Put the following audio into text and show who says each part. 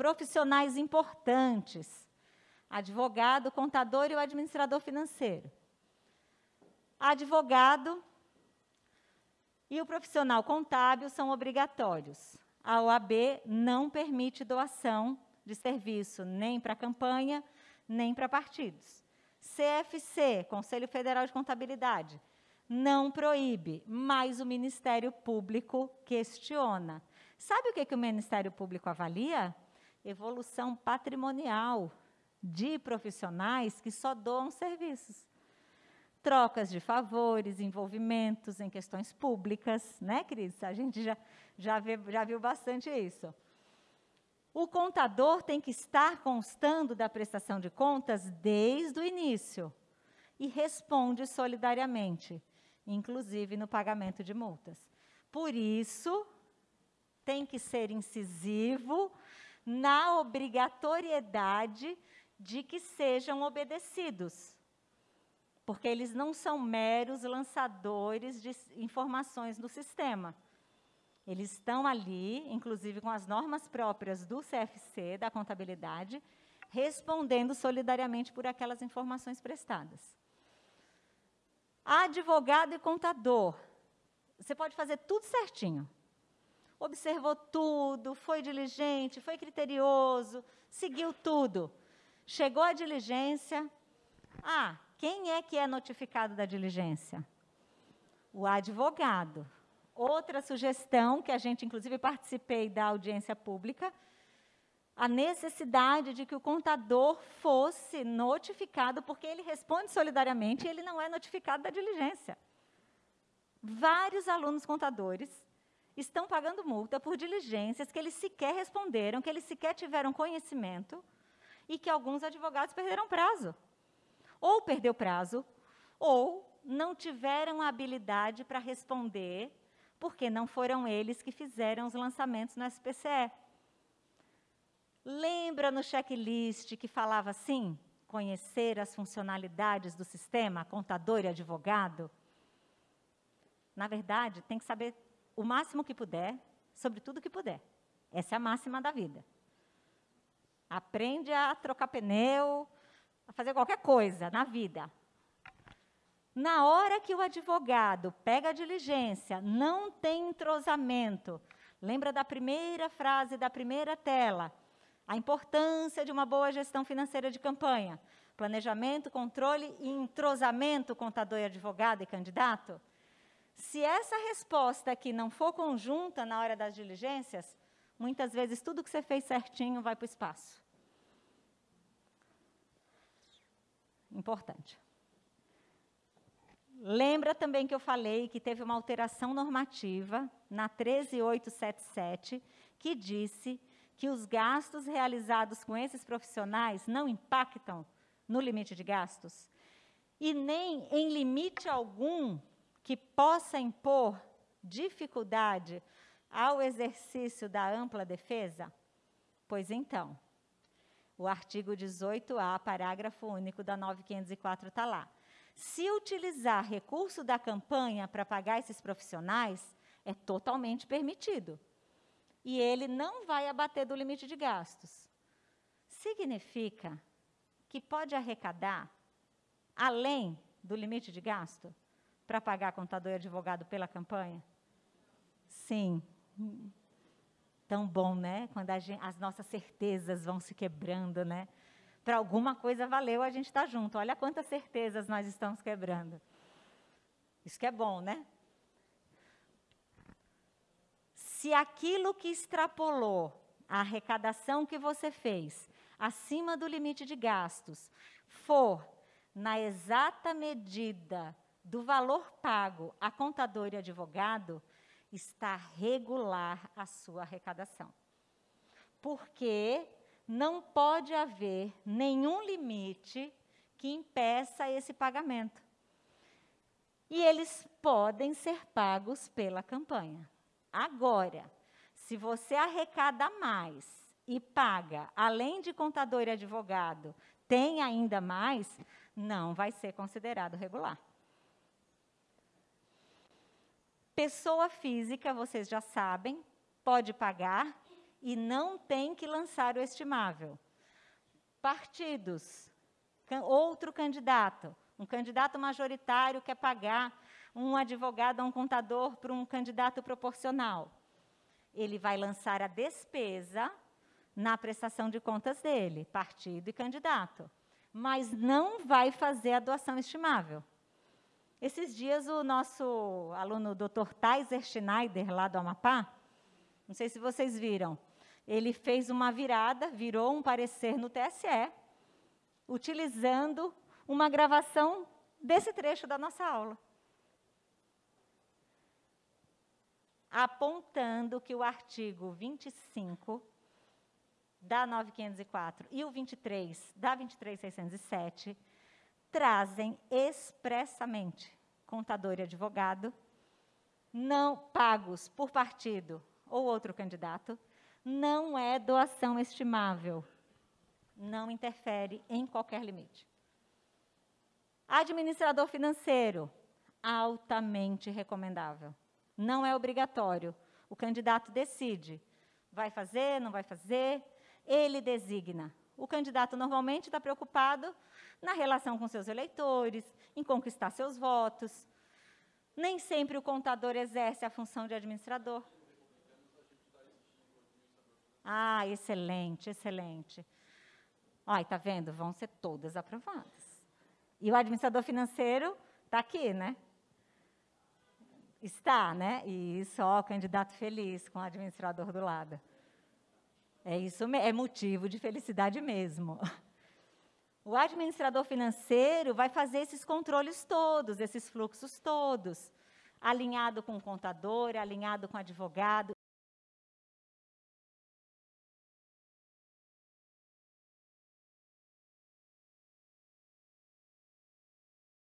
Speaker 1: profissionais importantes: advogado, contador e o administrador financeiro. Advogado e o profissional contábil são obrigatórios. A OAB não permite doação de serviço nem para campanha, nem para partidos. CFC, Conselho Federal de Contabilidade, não proíbe, mas o Ministério Público questiona. Sabe o que, que o Ministério Público avalia? Evolução patrimonial de profissionais que só doam serviços. Trocas de favores, envolvimentos em questões públicas, né, Cris? A gente já, já, vê, já viu bastante isso. O contador tem que estar constando da prestação de contas desde o início e responde solidariamente inclusive no pagamento de multas. Por isso, tem que ser incisivo na obrigatoriedade de que sejam obedecidos. Porque eles não são meros lançadores de informações no sistema. Eles estão ali, inclusive com as normas próprias do CFC, da contabilidade, respondendo solidariamente por aquelas informações prestadas advogado e contador. Você pode fazer tudo certinho. Observou tudo, foi diligente, foi criterioso, seguiu tudo. Chegou a diligência. Ah, quem é que é notificado da diligência? O advogado. Outra sugestão, que a gente, inclusive, participei da audiência pública, a necessidade de que o contador fosse notificado, porque ele responde solidariamente e ele não é notificado da diligência. Vários alunos contadores estão pagando multa por diligências que eles sequer responderam, que eles sequer tiveram conhecimento e que alguns advogados perderam prazo. Ou perdeu prazo, ou não tiveram a habilidade para responder, porque não foram eles que fizeram os lançamentos no SPCE. Lembra no checklist que falava assim? Conhecer as funcionalidades do sistema, contador e advogado? Na verdade, tem que saber o máximo que puder sobre tudo que puder. Essa é a máxima da vida. Aprende a trocar pneu, a fazer qualquer coisa na vida. Na hora que o advogado pega a diligência, não tem entrosamento. Lembra da primeira frase da primeira tela? A importância de uma boa gestão financeira de campanha. Planejamento, controle e entrosamento contador e advogado e candidato. Se essa resposta aqui não for conjunta na hora das diligências, muitas vezes tudo que você fez certinho vai para o espaço. Importante. Lembra também que eu falei que teve uma alteração normativa na 13877 que disse que os gastos realizados com esses profissionais não impactam no limite de gastos e nem em limite algum que possa impor dificuldade ao exercício da ampla defesa? Pois então, o artigo 18A, parágrafo único da 9504 está lá. Se utilizar recurso da campanha para pagar esses profissionais, é totalmente permitido e ele não vai abater do limite de gastos. Significa que pode arrecadar além do limite de gasto para pagar contador e advogado pela campanha? Sim. Tão bom, né? Quando gente, as nossas certezas vão se quebrando, né? Para alguma coisa valeu a gente estar tá junto. Olha quantas certezas nós estamos quebrando. Isso que é bom, né? se aquilo que extrapolou a arrecadação que você fez acima do limite de gastos for na exata medida do valor pago a contador e advogado, está regular a sua arrecadação. Porque não pode haver nenhum limite que impeça esse pagamento. E eles podem ser pagos pela campanha. Agora, se você arrecada mais e paga, além de contador e advogado, tem ainda mais, não vai ser considerado regular. Pessoa física, vocês já sabem, pode pagar e não tem que lançar o estimável. Partidos, outro candidato, um candidato majoritário quer pagar um advogado ou um contador para um candidato proporcional. Ele vai lançar a despesa na prestação de contas dele, partido e candidato, mas não vai fazer a doação estimável. Esses dias, o nosso aluno Dr. Taiser Schneider, lá do Amapá, não sei se vocês viram, ele fez uma virada, virou um parecer no TSE, utilizando uma gravação desse trecho da nossa aula. Apontando que o artigo 25 da 9504 e o 23 da 23607 trazem expressamente contador e advogado não pagos por partido ou outro candidato, não é doação estimável. Não interfere em qualquer limite. Administrador financeiro, altamente recomendável. Não é obrigatório. O candidato decide. Vai fazer, não vai fazer, ele designa. O candidato normalmente está preocupado na relação com seus eleitores, em conquistar seus votos. Nem sempre o contador exerce a função de administrador. Ah, excelente, excelente. Olha, está vendo? Vão ser todas aprovadas. E o administrador financeiro está aqui, né? Está, né? E só o candidato feliz com o administrador do lado. É isso, é motivo de felicidade mesmo. O administrador financeiro vai fazer esses controles todos, esses fluxos todos, alinhado com o contador, alinhado com o advogado,